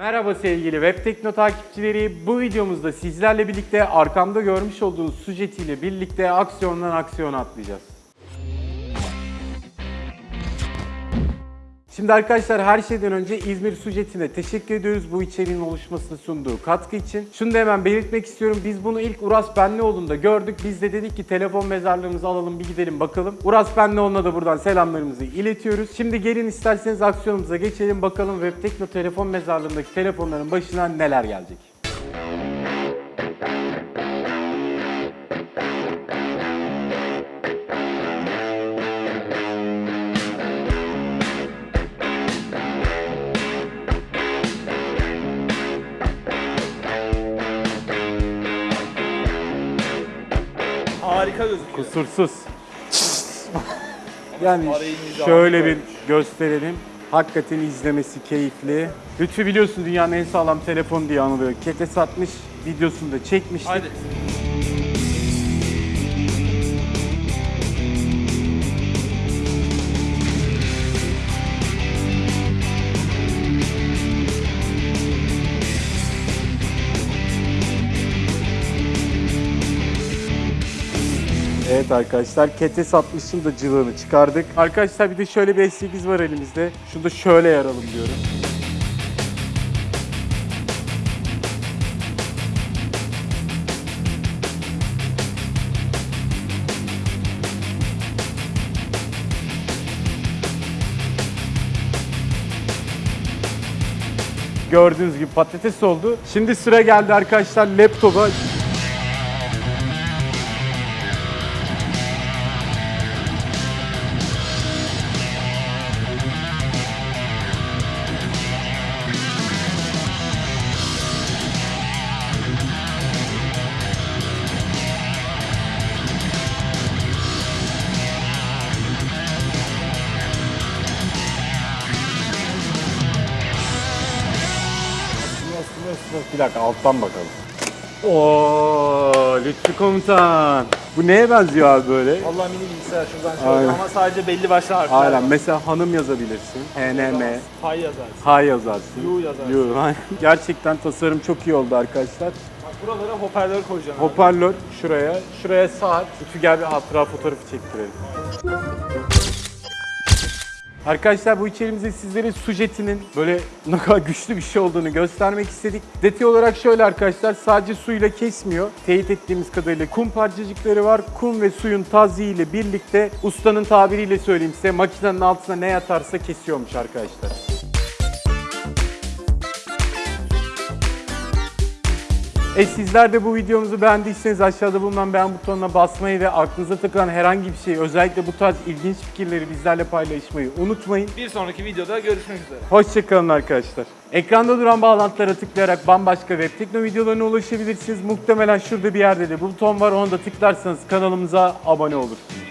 Merhaba sevgili Web Tekno takipçileri. Bu videomuzda sizlerle birlikte arkamda görmüş olduğunuz sujetiyle birlikte aksiyondan aksiyona atlayacağız. Şimdi arkadaşlar her şeyden önce İzmir Sujeti'ne teşekkür ediyoruz bu içeriğin oluşmasını sunduğu katkı için. Şunu da hemen belirtmek istiyorum. Biz bunu ilk Uras Benlioğlu'nda gördük. Biz de dedik ki telefon mezarlığımızı alalım bir gidelim bakalım. Uras Benlioğlu'na da buradan selamlarımızı iletiyoruz. Şimdi gelin isterseniz aksiyonumuza geçelim bakalım Web Tekno telefon mezarlığındaki telefonların başına neler gelecek. Harika gözüküyor. Kusursuz. yani şöyle bir gösterelim. Hakikaten izlemesi keyifli. Lütfü biliyorsun dünyanın en sağlam telefonu diye anılıyor. Kete satmış videosunu da çekmiştik. Haydi. Evet arkadaşlar Kete satmışın da cılığını çıkardık. Arkadaşlar bir de şöyle bir S8 var elimizde. Şunu da şöyle yaralım diyorum. Gördüğünüz gibi patates oldu. Şimdi sıra geldi arkadaşlar laptopa. Bir dakika alttan bakalım. Oo, Lütfü Komutan. Bu neye benziyor abi böyle? Allah mini bilgisayar şuradan şöyle Aynen. ama sadece belli başlı harfler Aynen. var. Mesela hanım yazabilirsin. HNM. Pay yazarsın. Ha yazarsın. Yu yazarsın. Yu, aynen. Gerçekten tasarım çok iyi oldu arkadaşlar. Bak buralara hoparlör koyacaksın. abi. Hoparlör şuraya, şuraya saat. Lütfü gel bir hatıra fotoğrafı çektirelim. Arkadaşlar bu içeriğimizde sizlere sujetinin böyle ne kadar güçlü bir şey olduğunu göstermek istedik. Detay olarak şöyle arkadaşlar sadece suyla kesmiyor. Teyit ettiğimiz kadarıyla kum parçacıkları var. Kum ve suyun taziği ile birlikte ustanın tabiriyle söyleyeyim size makinenin altına ne yatarsa kesiyormuş arkadaşlar. E sizler de bu videomuzu beğendiyseniz aşağıda bulunan beğen butonuna basmayı ve aklınıza takılan herhangi bir şey özellikle bu tarz ilginç fikirleri bizlerle paylaşmayı unutmayın. Bir sonraki videoda görüşmek üzere. Hoşçakalın arkadaşlar. Ekranda duran bağlantılara tıklayarak bambaşka web tekno videolarına ulaşabilirsiniz. Muhtemelen şurada bir yerde de buton var. Onu da tıklarsanız kanalımıza abone olursunuz.